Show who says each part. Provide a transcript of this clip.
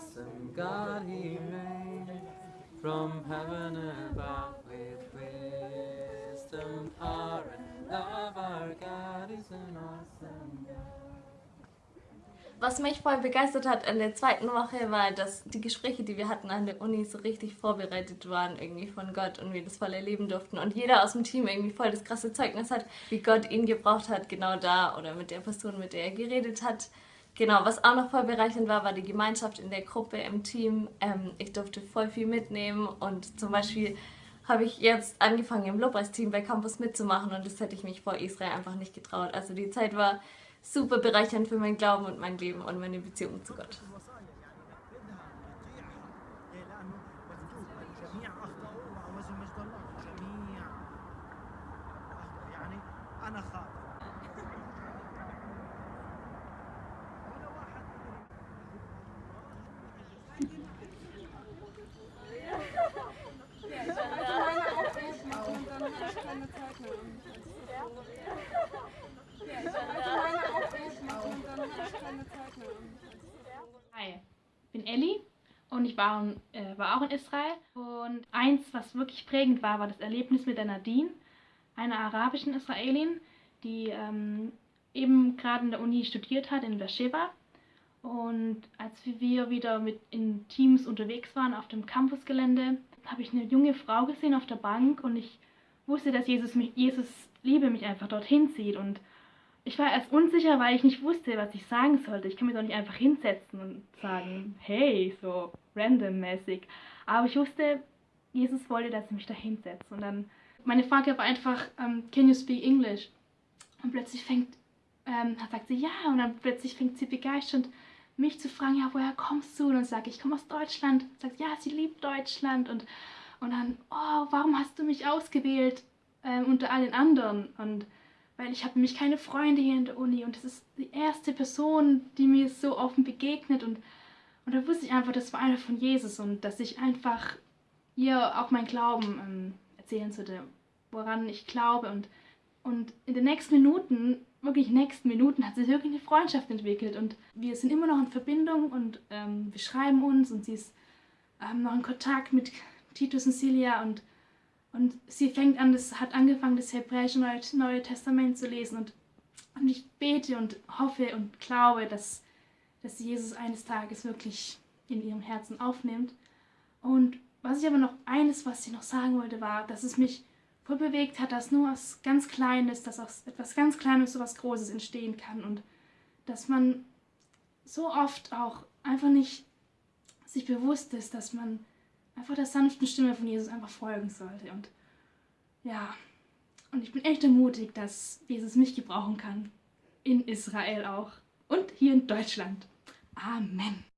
Speaker 1: awesome God He made. From heaven above with wisdom, power, and love, our God is an awesome God.
Speaker 2: Was mich voll begeistert hat in der zweiten Woche war, dass die Gespräche, die wir hatten an der Uni, so richtig vorbereitet waren irgendwie von Gott und wir das voll erleben durften. Und jeder aus dem Team irgendwie voll das krasse Zeugnis hat, wie Gott ihn gebraucht hat, genau da oder mit der Person, mit der er geredet hat. Genau, was auch noch voll bereichernd war, war die Gemeinschaft in der Gruppe, im Team. Ähm, ich durfte voll viel mitnehmen und zum Beispiel habe ich jetzt angefangen im Lobpreisteam bei Campus mitzumachen und das hätte ich mich vor Israel einfach nicht getraut. Also die Zeit war super bereichernd für mein Glauben und mein Leben und meine Beziehung zu Gott.
Speaker 3: Hi, ich bin Ellie und ich war, äh, war auch in Israel. Und eins, was wirklich prägend war, war das Erlebnis mit der Nadine, einer arabischen Israelin, die ähm, eben gerade in der Uni studiert hat in Beersheba. Und als wir wieder mit in Teams unterwegs waren auf dem Campusgelände, habe ich eine junge Frau gesehen auf der Bank und ich wusste, dass Jesus, mich, Jesus Liebe mich einfach dorthin zieht. Und ich war erst unsicher, weil ich nicht wusste, was ich sagen sollte. Ich kann mich doch nicht einfach hinsetzen und sagen, hey, so randommäßig. Aber ich wusste, Jesus wollte, dass ich mich da hinsetze. Und dann, meine Frage war einfach, um, ähm, can you speak English? Und plötzlich fängt, ähm, sagt sie ja, und dann plötzlich fängt sie begeistert mich zu fragen, ja, woher kommst du? Und dann sage ich, ich komme aus Deutschland. Sagt, ja, sie liebt Deutschland. Und, und dann, oh, warum hast du mich ausgewählt ähm, unter allen anderen? Und weil ich habe nämlich keine Freunde hier in der Uni und das ist die erste Person, die mir so offen begegnet. Und, und da wusste ich einfach, das war einer von Jesus und dass ich einfach ihr auch mein Glauben ähm, erzählen sollte, woran ich glaube. Und, und in den nächsten Minuten, wirklich nächsten Minuten, hat sich wirklich eine Freundschaft entwickelt. Und wir sind immer noch in Verbindung und ähm, wir schreiben uns und sie ist ähm, noch in Kontakt mit Titus und Celia und und sie fängt an, das hat angefangen, das hebräische Neue, Neue Testament zu lesen. Und, und ich bete und hoffe und glaube, dass, dass Jesus eines Tages wirklich in ihrem Herzen aufnimmt. Und was ich aber noch, eines, was ich noch sagen wollte, war, dass es mich voll bewegt hat, dass nur was ganz Kleines, dass aus etwas ganz Kleines so was Großes entstehen kann. Und dass man so oft auch einfach nicht sich bewusst ist, dass man einfach der sanften Stimme von Jesus einfach folgen sollte. Und ja, und ich bin echt ermutigt, dass Jesus mich gebrauchen kann. In Israel auch. Und hier in Deutschland. Amen.